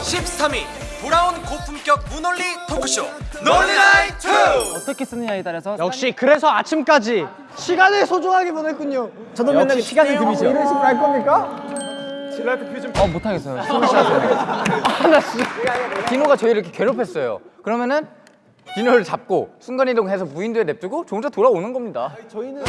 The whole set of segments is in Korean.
(13위) 돌아온 고품격 무논리 토크쇼 논리나이트! 어떻게 쓰느냐 에 따라서 역시 그래서 아침까지 시간을 소중하게 보냈군요. 저도 맨날 시간을 금이죠. 이런 식으로 할 겁니까? 어 못하겠어요 숨을 쉬어서요. 아나 진짜. 디노가 저희 이렇게 괴롭혔어요. 그러면은 디노를 잡고 순간이동해서 무인도에 냅두고 저 혼자 돌아오는 겁니다.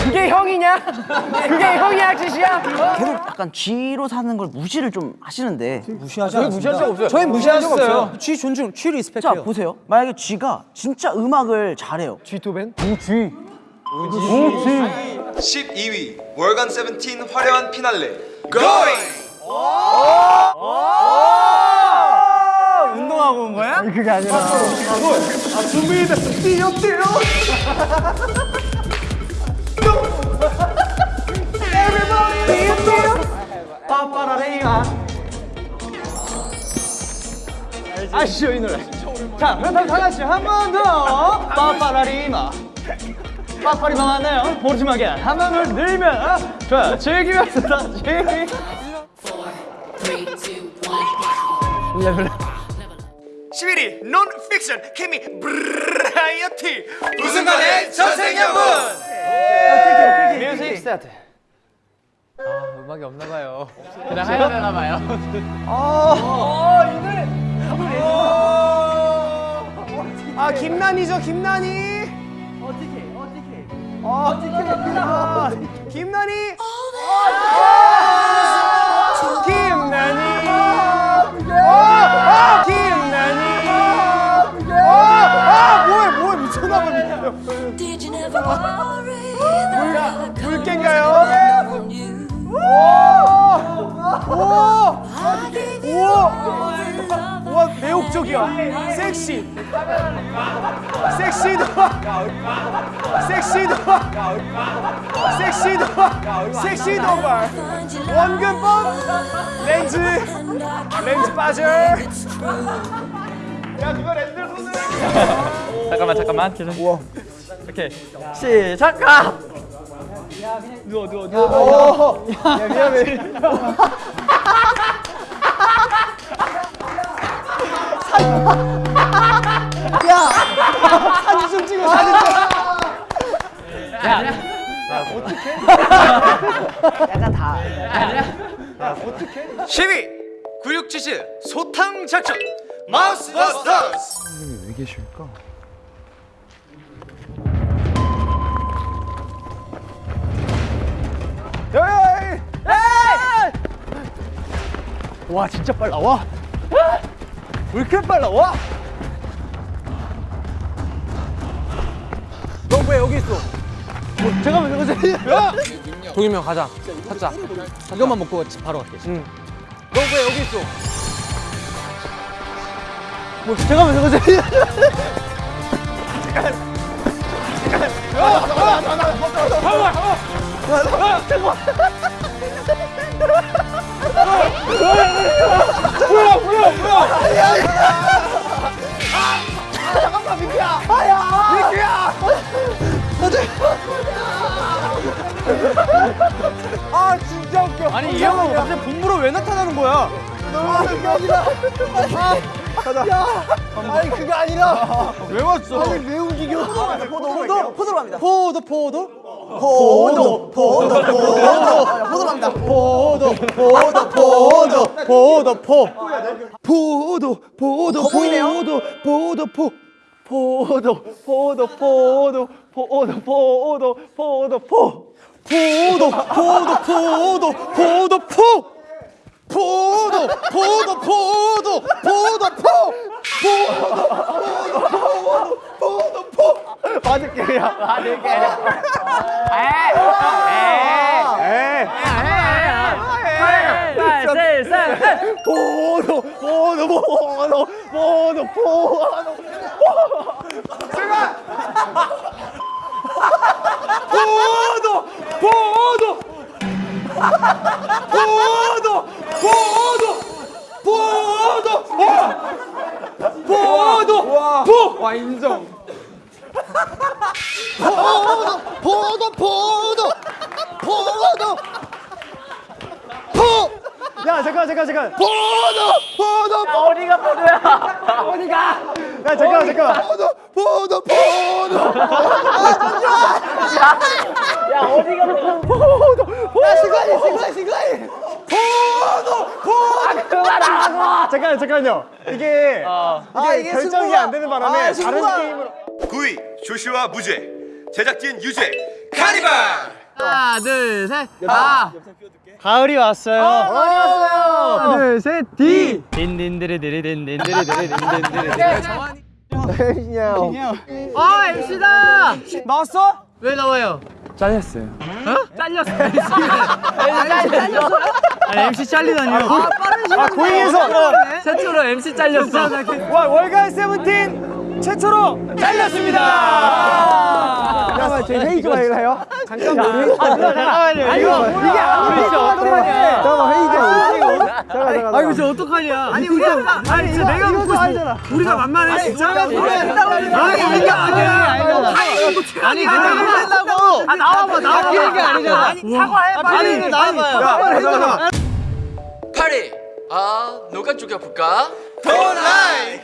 그게 형이냐? 그게 형이야 지시야? 계속 약간 쥐로 사는 걸 무시를 좀 하시는데. 무시하지 저희 무시할 적 없어요. 저희 무시하셨어요. 쥐 존중, 쥐자 리스펙해요. 보세요. 만약에 쥐가 진짜 음악을 잘해요. 쥐토벤? 12위 월간 세븐틴 화려한 피날레 going! 운동 하고 온 거야? 그게 아니라 아시죠 이 노래. 자, 그렇다면 다 같이 한번 더. 빠빠라리마. 빠빠리마 맞나요? 보르지마게 한 번을 늘면 아, 좋아요. 즐기면서 다시. one. 11위 논픽션 케미 브라이어티 우승관의 전생연분 뮤직 스타트. 아 음악이 없나 봐요 그냥 해야 되나 봐요 아, 김난이죠, 김난이. 어떻게, 어떻게. 어떻게. 김난이. 김난이. I could 물개인가요? on you? 오! I gave you 우와! all the love 와, 매혹적이야. 섹시. 섹시도. 섹시도. 섹시도. 섹시도발. find you 원근법. 렌즈. 렌즈 빠져. 야, 그거 렌즈 손을. 잠깐만 잠깐만 계속 오케이. 시작 가 누워, 누워, 누워. 야, 미안해. 사진 좀 찍어, 사진 좀. 약간 다. 10위! 구육지즈 소탕 작전! 마우스 버스터스! 에이! 와 진짜 빨라. 와! 왜 이렇게 빨라? 와! 너 왜 여기 있어? 어, 잠깐만 잠깐만. 형 가자. 찾자. 이것만 먹고 바로 갈게. 너왜 여기 있어? 뭐 잠깐만. 잠깐만 아 진짜 웃겨 아니 이 형은 갑자기 본부로 왜 나타나는 거야? 너무 그게 아니라 아, 가자. 야 아니 그게 아니라. 왜 왔어? 아니 왜 움직여? 포도 포도 포도로 갑니다. 포도 포도 포도 포도 포도 포도로 갑니다 포도 포도 포도 포도 포 포도 포도? 포도 포도 포 포도 포도 포도 포도 포도 포도 포도 포 포도 포도 포도 포도 포 포도 포도 포도 포도 포 포도 포도 포도 포 맞을게 야 맞을게 포도 포도 포도 포도 포도 제가 포도 포도 포도 포도 포도 포도 포와 인정 포도 포도 포도 포도 야 잠깐 잠깐 잠깐. 포도 포도 어디가 포도야? 어디가? 야 잠깐 잠깐. 포도 포도 포도 잠깐 잠깐요. 이게 이게 결정이 안 되는 바람에 다른 게임으로. 9위 조슈아 무죄 제작진 유죄 카니발 하나 둘셋 아. 가을이 왔어요. 하나 둘 셋. 디. 아 MC다 나왔어? 왜 나와요? 잘렸어요. 어? 잘렸어 잘렸어 아니 MC 잘리다니요. 아 빠른 시간 아 고잉에서 최초로 MC 잘렸어 와 월간 세븐틴 최초로 잘렸습니다. 잠깐만 저희 회의 좀 해요. 잠깐만 아 잠깐만요. 이거 이게 아무리 잠깐만요. 잠깐만 회의 좀. 잠깐 잠깐. 아 이거 저 어떡하냐. 아니 우리 아니 진짜 내가 묻고 싶어. 우리가 만만해 진짜. 아니 이게 아니야. 아니 내가 한다고. 아 나와봐 나와봐. 이게 아니잖아. 아니 사과해 빨리. 나와봐요. 잠깐만 8위 아 누가 죽여볼까? 돈라이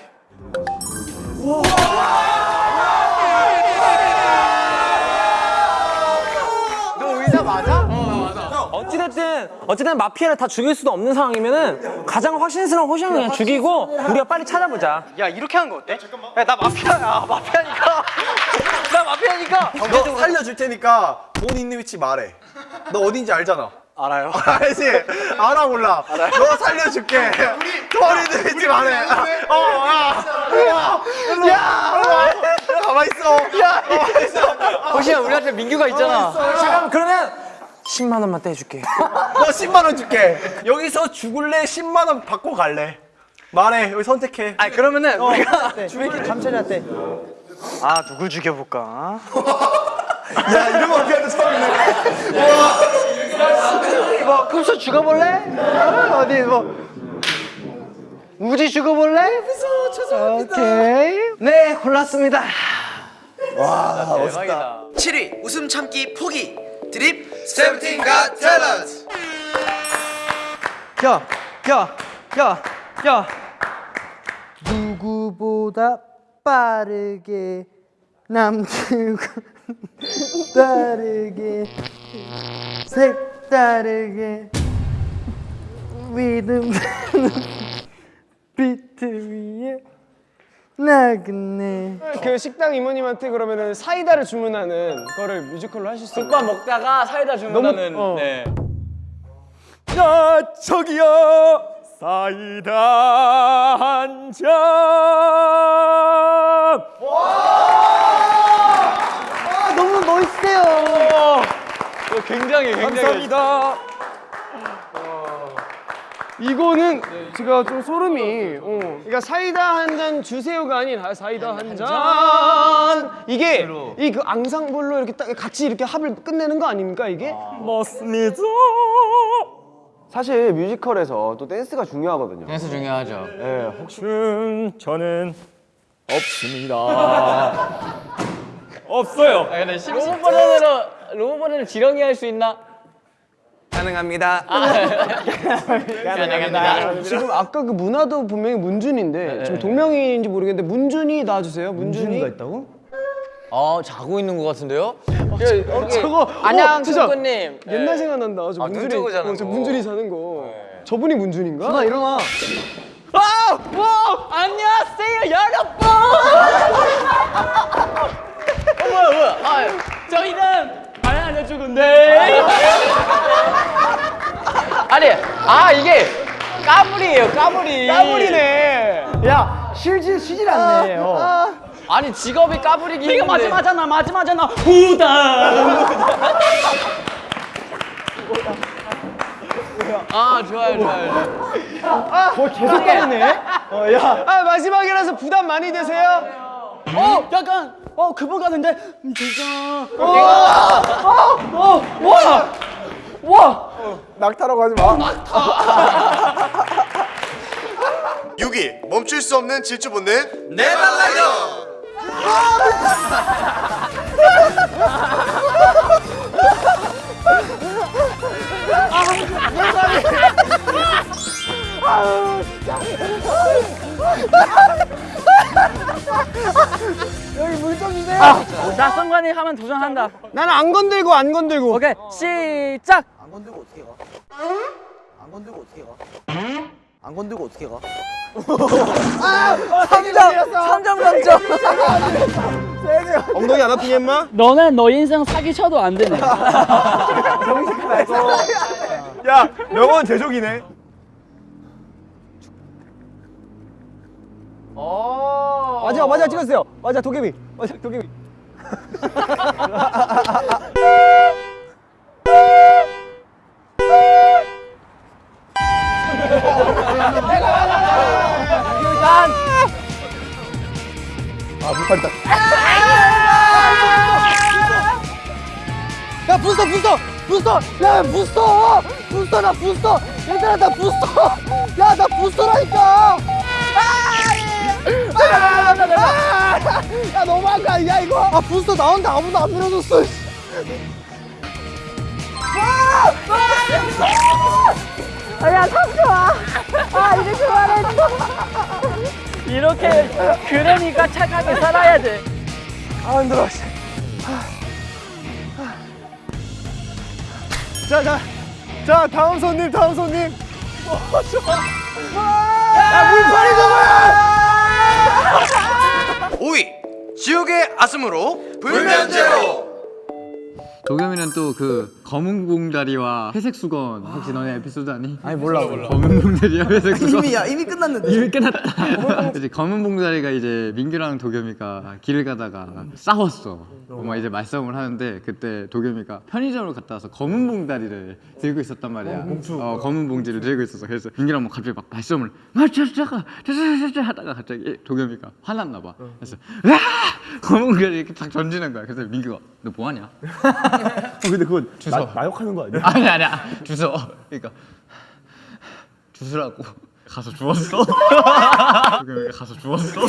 어쨌든 마피아를 다 죽일 수도 없는 상황이면은 가장 확신스러운 호시형을 그냥 죽이고 우리가 빨리 찾아보자. 야 이렇게 하는 거 어때? 야 나 마피아야 마피아니까. 나 마피아니까. 너 살려줄 테니까 돈 있는 위치 말해. 너 어딘지 알잖아. 알아요. 알지? 알아 몰라. 너 살려줄게. 돈 있는 위치 말해. 어 야. 야, 야, 가만 있어. 야. 가만 있어. 호시야 우리한테 민규가 있잖아. 잠깐 그러면 10만 원만 떼줄게. 너 10만 원 줄게. 여기서 죽을래? 10만 원 받고 갈래? 말해. 여기 선택해. 아니 그러면은 우리가 주위기 감찰한테 아 누굴 죽여볼까? 야 이런 거 어떻게 하는지 처음이네. 뭐 금수 죽어볼래? 어디 뭐. 우지 죽어볼래? 금수 죄송합니다. 오케이. 네 골랐습니다. 7위 웃음 참기 포기 드립 세븐틴 가 탤런트 야, 야, 야, 야. 누구보다 빠르게 남들과 다르게 색다르게 믿음 비트 위에 나그네 그 식당 이모님한테 그러면은 사이다를 주문하는 거를 뮤지컬로 하실 수 있나요? 국밥 먹다가 사이다 주문하는 어. 네. 야 저기요. 사이다 한 잔. 와! 너무 멋있어요. 굉장히 굉장히. 감사합니다 이거는 제가 좀 소름이 어. 그러니까 사이다 한 잔 주세요가 아닌 사이다 한 잔 이게 이 그 앙상블로 이렇게 딱 같이 이렇게 합을 끝내는 거 아닙니까 이게? 맞습니다 사실 뮤지컬에서 또 댄스가 중요하거든요. 댄스 중요하죠 춤 저는 없습니다 없어요 아 근데 로봇 버전으로 로봇 버전을 지렁이 할 수 있나? 가능합니다. 가능합니다. 지금 아까 그 문화도 분명히 문준인데 지금 동명이인지 모르겠는데 문준이 나와주세요. 문준이. 있다고? 어 자고 있는 것 같은데요? 저거 안녕 어, 진짜 승구님. 옛날 생각난다. 저 문준이. 뜨고 자는 어, 저 거. 문준이 자는 거. 저분이 문준인가? 나 일어나. 안녕하세요 여러분! 어 뭐야 뭐야? 아, 저희는 안 알려주는데? 아니 아 이게 까불이에요 까불이. 까불이네. 야 쉬질 쉬질 않네. 어. 아니 직업이 까불이기 이거 마지막이잖아 마지막이잖아. 후다 아 좋아요 좋아요 뭐 계속 까네? 어, 야. 아 마지막이라서 부담 많이 되세요? 어, 약간 어 그분 같은데? 음, 진짜. 낙타라고 하지 마. 6위 멈출 수 없는 질주 본능. 내발라요 나 성관이 하면 도전한다. 나는 안 건들고 안 건들고. 오케이 시작. 안 건들고 어떻게 가? 안 건들고 어떻게 가? 안 건들고 어떻게 가? 3점! 3점 감점! 엉덩이 안 아프니 마 너는 너 인생 사기 쳐도 안 되네. 야 명언 제조기네. 맞아 맞아 찍었어요. 맞아 도깨비. 맞아 도깨비. 야 부스터 부스터 부스터. 야 부스터. 부스터 나 부스터. 얘들아 나 부스터. 야 나 부스터라니까 야 너무한 거 아니야 이거 아 부스터 나온다 아무도 안 밀어줬어 이렇게 그러니까 착하게 살아야 돼. 아 힘들어. 자, 자, 자, 다음 손님, 다음 손님. 어, 좋아. 야, 물파리 잡아! 5위 지옥의 아슴으로 불면제로. 도겸이는 또 그 검은 봉다리와 회색 수건 혹시 너네 에피소드 아니? 아니 몰라 몰라 검은 봉다리와 회색 수건 이미 야 이미 끝났는데 이미 끝났다. 이제 검은 봉다리가 이제 민규랑 도겸이가 길을 가다가 싸웠어. 막 이제 말싸움을 하는데 그때 도겸이가 편의점을 갔다 와서 검은 봉다리를 들고 있었단 말이야. 어, 검은 봉지를 들고 있었어. 그래서 민규랑 뭐 갑자기 막 말싸움을 마차차가 차차차차 하다가 갑자기 도겸이가 화났나 봐. 그래서 와 검은 봉다리 이렇게 딱 던지는 거야. 그래서 민규가 너 뭐하냐? 어, 근데 그거 주워. 마, 마욕하는 거 아니야? 아니 아니야 주워 그러니까 주스라고 가서 주웠어 그러니까 가서 주웠어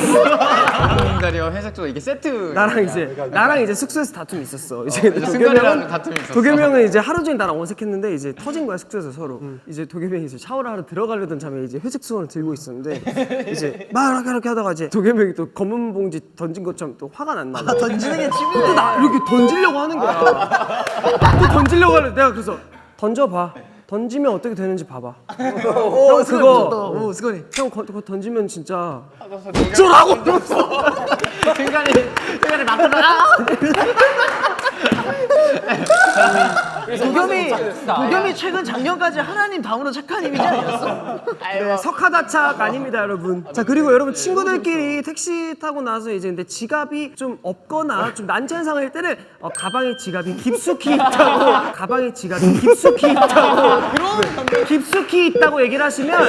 공다리와 회색 조각 이게 세트 나랑 이제 나랑 이제 숙소에서 다툼이 있었어. 이제 이제 승관이랑 다툼이 있었어. 도겸이 형은 이제 하루 종일 나랑 어색했는데 이제 터진 거야 숙소에서 서로. 이제 도겸이 형이 이제 샤워를 하러 들어가려던 참에 이제 회색 수건을 들고 있었는데 이제 막 이렇게 이렇게 하다가 이제 도겸이 형이 또 검은 봉지 던진 것처럼 또 화가 났나 봐. 던지는 게 취미네 또나 이렇게 던지려고 하는 거야. 또 던지려고 하는데 내가 그래서 던져봐. 던지면 어떻게 되는지 봐봐. 형 그거 오 수건이. 형 거- 그거 던지면 진짜 승관이 승관이 나타나 도겸이 도겸이 최근 작년까지 하나님 다음으로 착한 이미지 아니었어? 네, 석하다착 아닙니다, 여러분. 자, 그리고 여러분 친구들끼리 택시 타고 나서 이제 근데 지갑이 좀 없거나 좀 난처한 상황일 때는 어, 가방에 지갑이 깊숙이 있다고 가방에 지갑이 깊숙이 있다고 네, 깊숙이 있다고 얘기를 하시면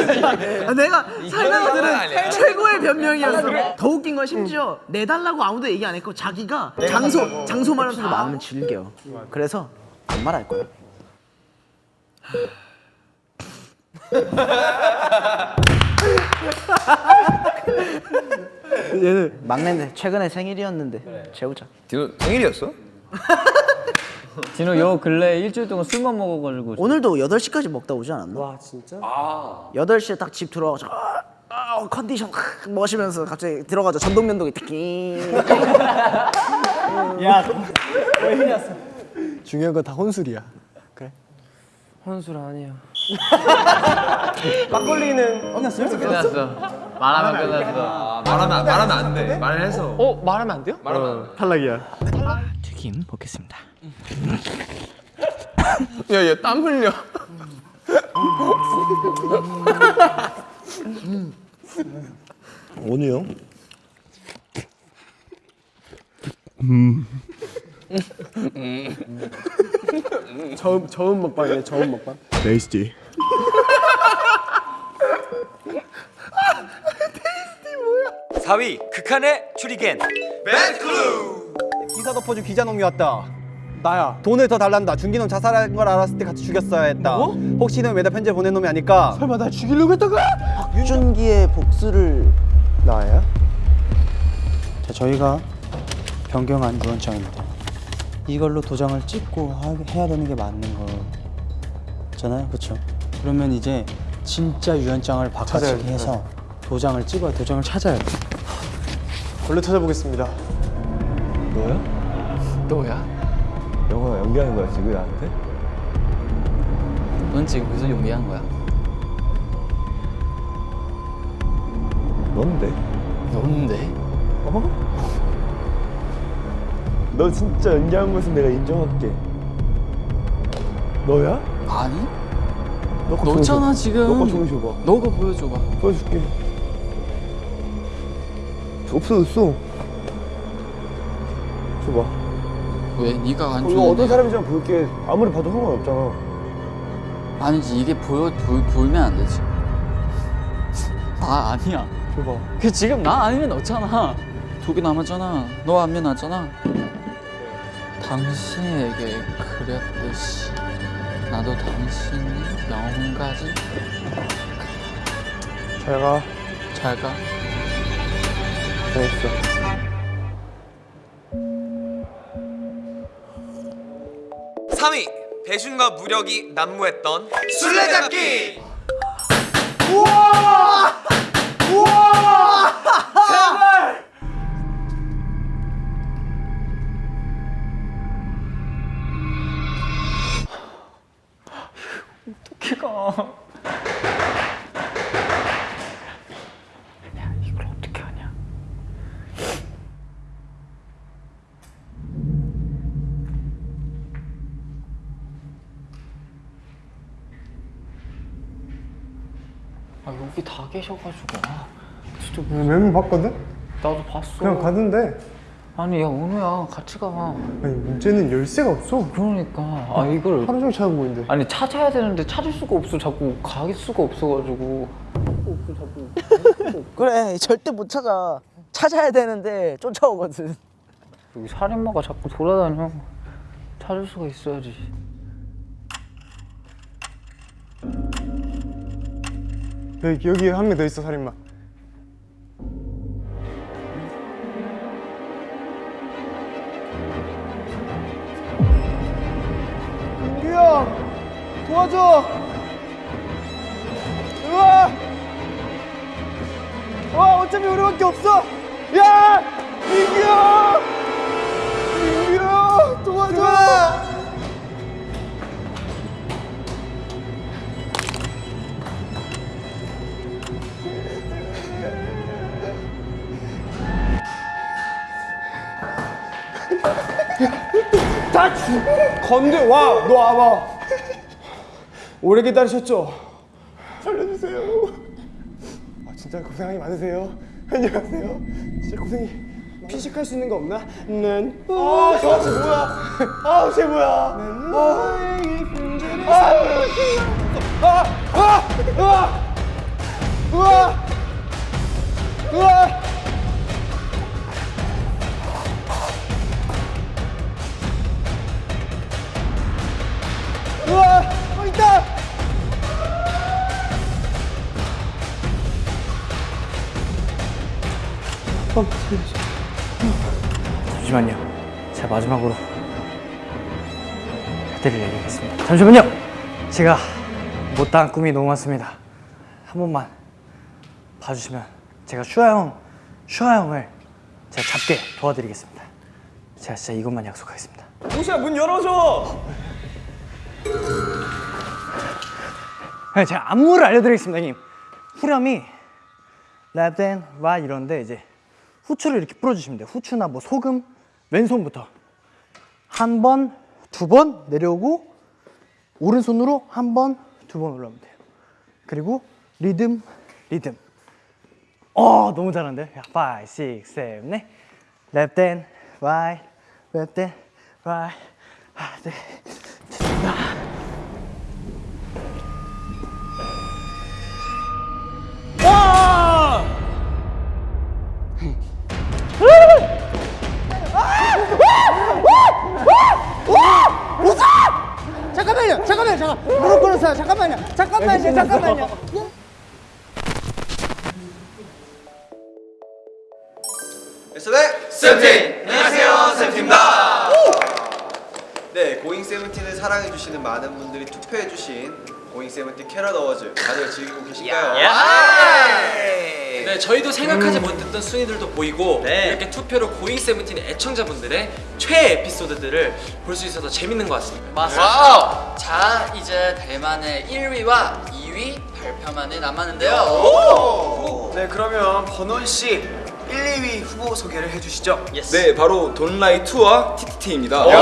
아, 내가 살다가 들은 최고의 변명이었어. 더 웃긴 건 심지어 내달라고 아무도 얘기 안 했고 자기가 장소 장소 말하면서 마음은 즐겨. 그래서 안 말할 거야. 얘는 막내인데 최근에 생일이었는데 재우자. 디노 생일이었어? 진호 요 근래 일주일 동안 술만 먹어가지고 오늘도 8시까지 먹다 오지 않았나? 와 진짜 8시에 딱 집 들어와서 아, 아, 컨디션 확 멋이면서 갑자기 들어가죠 전동면도기 특히 중요한 건 다 혼술이야. 그래. 혼술 아니야. 막걸리는 끝났어요? 끝났어 말하면 끝났어 말하면 말하면 안 돼. 말을 해서. 어 말하면 안 돼요? 탈락이야. 튀김 먹겠습니다. 야 얘 땀 흘려. 원우 형? 처음 처음 먹방이네 처음 먹방. 베이스티. 사위 극한의 추리겐 맨클루. 기사 덮어준 기자 놈이 왔다. 나야. 돈을 더 달란다. 준기놈 자살한 걸 알았을 때 같이 죽였어야 했다. 혹시 는 외다 편지를 보낸 놈이 아닐까? 설마 날 죽이려고 했다가? 박준기의 복수를 나야? 자, 저희가 변경한 유언장입니다. 이걸로 도장을 찍고 하- 해야 되는 게 맞는 거잖아요, 그렇죠? 그러면 이제 진짜 유언장을 바꿔치기 해서 도장을 찍어야 도장을 찾아야 돼. 원래 찾아보겠습니다. 너야? 영화 연기하는 거야 지금 나한테? 넌 지금 무슨 용기한 거야? 넌데? 넌데? 너 진짜 연기한 것은 내가 인정할게. 너야? 아니? 너거 너잖아 보여줘. 지금. 너거 보여줘봐. 너가 보여줘봐. 보여줄게. 없어졌어. 줘봐. 왜? 네가 안 이거 좋은데? 어떤 사람인지 한번 볼게. 아무리 봐도 상관없잖아. 아니지 이게 보여 보, 보이면 안 되지. 나 아니야. 줘봐. 그 지금 나 아니면 너잖아. 두 개 남았잖아. 너 안면 나잖아. 당신에게 그렸듯이 나도 당신이 영혼까지 잘 가. 잘 가. 잘했어. 배준과 무력이 난무했던 술래잡기. 이걸 어떻게 하냐? 아 여기 다 계셔가지고 아, 진짜 뭐- 멤버 봤거든? 나도 봤어. 그냥 가던데. 아니 야 은우야 같이 가. 아니 문제는 열쇠가 없어. 그러니까 아 이걸 하루 종일 찾아보고 있는데. 아니 찾아야 되는데 찾을 수가 없어 자꾸 갈 수가 없어가지고 그래 절대 못 찾아. 찾아야 되는데 쫓아오거든. 여기 살인마가 자꾸 돌아다녀 찾을 수가 있어야지 여기 여기 한 명 더 있어 살인마. 도와줘. 우와. 와 어차피 우리밖에 없어. 야 민규야. 민규야 도와줘. 다 죽. 건들 와, 너 와봐. 오래 기다리셨죠? 살려주세요. 아 진짜 고생이 많으세요. 안녕하세요. 진짜 고생이. 피식할 수 있는 거 없나? 는. 아, 저한테 뭐야? 아, 쟤 뭐야? 아, 아, 아, 아, 아, 우와, 우 잠시만요. 제가 마지막으로 해드릴 얘기가 있습니다. 잠시만요. 제가 못다한 꿈이 너무 많습니다. 한 번만 봐주시면 제가 슈아 형, 슈아 형을 제가 잡게 도와드리겠습니다. 제가 진짜 이것만 약속하겠습니다. 호시야 문 열어줘. 네, 제가 안무를 알려드리겠습니다, 형님. 후렴이 left and right 이런데 이제 후추를 이렇게 풀어주시면 돼요. 후추나 뭐 소금, 왼손부터 한 번, 두 번 내려오고 오른손으로 한 번, 두 번 올라오면 돼요. 그리고 리듬, 리듬. 어, 너무 잘하는데? 5, 6, 7, 8. left and right, left and right. 아, 네. 잠깐만요, 잠깐만요. 세븐틴! 안녕하세요 세븐틴입니다 네 고잉 세븐틴을 사랑해주시는 많은 분들이 투표해주신 고잉 세븐틴 캐럿 어워즈 다들 즐기고 계신가요? 네, 저희도 생각하지 못했던 순위들도 보이고 이렇게 투표로 고잉 세븐틴의 애청자분들의 최애 에피소드들을 볼 수 있어서 재밌는 것 같습니다. 맞습니다. 자, 이제 대만의 1위와 2위 발표만이 남았는데요. 네 그러면 번원 씨 1, 2위 후보 소개를 해주시죠. 네 바로 돈라이 투와 TTT입니다. 네,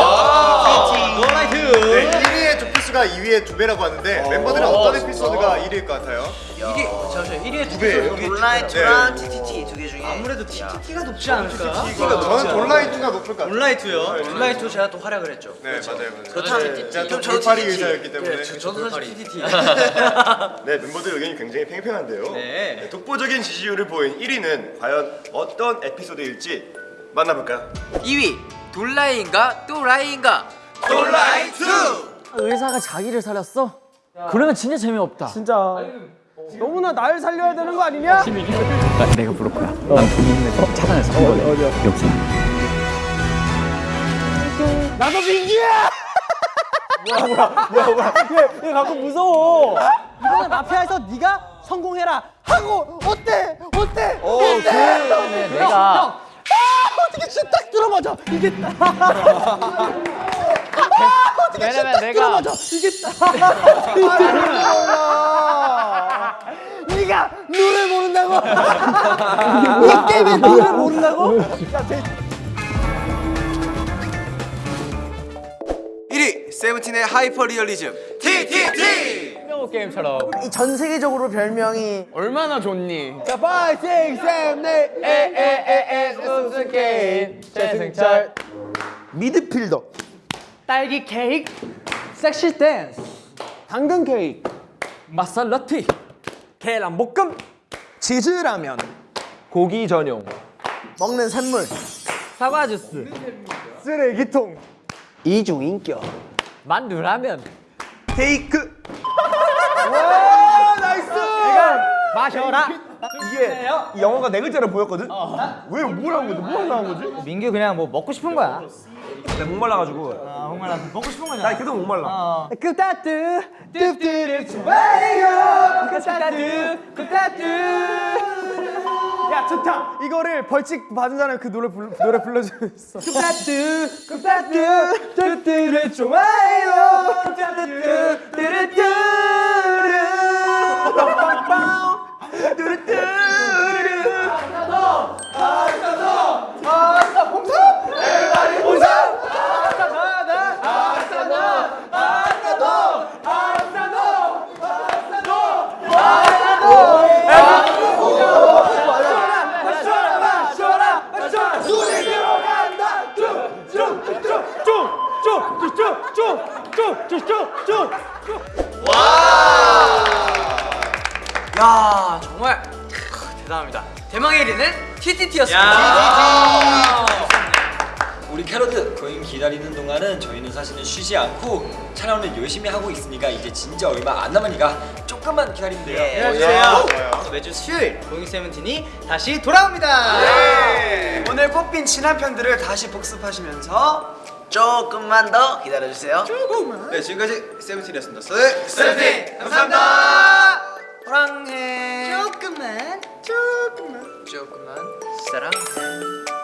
1위의 조피스가 2위의 두 배라고 하는데 멤버들은 어떤 에피소드가 1위일 것 같아요? 이게 잠시만 1위에 두 배예요? 온라인투랑 TTT 아무래도 TTT가 높지 않을까? 저는 돈라이트가 높을 것 같아요. 온라인투요. 온라인투 제가 또 활약을 했죠. 네 맞아요. 맞아요. 그렇다면 제가 또 돌팔이. 의사였기 때문에. 저도 사실 TTT. 네 멤버들 의견이 굉장히 팽팽한데요 네. 네, 독보적인 지지율을 보인 1위는 과연 어떤 에피소드일지 만나볼까요? 2위 돌라이인가 또라이인가? 의사가 자기를 살렸어? 그러면 진짜 재미없다. 진짜 너무나 날 살려야 되는 거 아니냐? 내가 부를 거야. 난 본인을 찾아내서 어, 어디야? 여기. 나도 민기야! 얘 가끔 무서워. 이번에 마피아에서 네가 성공해라 하고 어때? 어때? 어, 그 내가 어떻게 진짜 딱 들어맞아 이게 딱 왜냐면 내가 들어맞아 이게 딱 네가 노래 모른다고 이 게임에 노래 모른다고 1위 세븐틴의 하이퍼 리얼리즘 TTT. 게임처럼 이 전 세계적으로 별명이 얼마나 좋니? 자, 5, 6, 7, 8 에에에에 우승 게임 최승철 미드필더 딸기 케이크, 섹시 댄스, 당근 케이크 마살라티, 계란 볶음, 치즈 라면 고기 전용 먹는 샘물. 사과 주스, 쓰레기통 이중인격. 만두 라면, 테이크. 마셔라. 이게 이 영어가 네 글자로 보였거든? 왜 뭐라는 거지? 뭐 나온 거지? 민규 그냥 뭐 먹고 싶은 거야. 내가 목말라가지고. 아, 정말 먹고 싶은 거냐? 나 계속 목말라. 끄따뚜 뚜뚜를 좋아해요. 끄따뚜 끄따뚜. 야 좋다. 이거를 벌칙 받은 사람 그 노래 불, 노래 불러주겠어. 끄따뚜 끄따뚜 뚜뚜를 좋아해요. 끄따뚜 뚜루뚜 야 대단합니다. 대망의 1위는 TTT였습니다. 우리 캐럿들 거인 기다리는 동안은 저희는 사실은 쉬지 않고 촬영을 열심히 하고 있으니까 이제 진짜 얼마 안 남으니까 조금만 기다리면 돼요. 예, 야, 해주세요. 좋아요. 매주 수요일 고잉 세븐틴이 다시 돌아옵니다. 오늘 뽑힌 친한 편들을 다시 복습하시면서 조금만 더 기다려주세요 네 지금까지 세븐틴이었습니다. 세븐틴. 호랑해. 조금만 조금만. 조금만 사랑해.